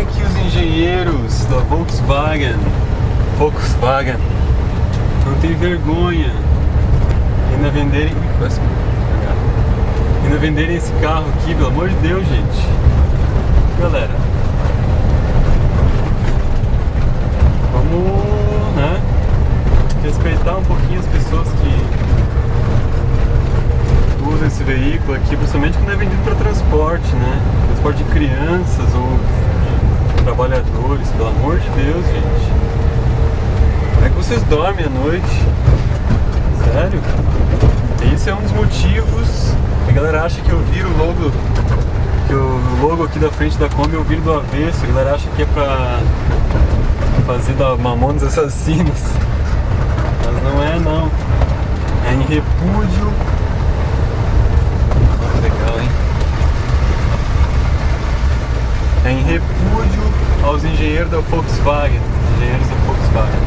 é que os engenheiros da Volkswagen, Volkswagen, não tem vergonha ainda venderem, ainda venderem esse carro aqui, pelo amor de Deus, gente. Galera, vamos, né, respeitar um pouquinho as pessoas que usam esse veículo aqui, principalmente quando é vendido para transporte, né? Transporte de crianças ou trabalhadores, pelo amor de Deus, gente. Como é que vocês dormem à noite? Sério? Esse é um dos motivos. A galera acha que eu viro o logo. Que o logo aqui da frente da Kombi eu viro do avesso. A galera acha que é pra fazer da Mamonas Assassinos. Mas não é não. É em repúdio legal, hein? É em repúdio aos engenheiros da Volkswagen, engenheiros da Volkswagen.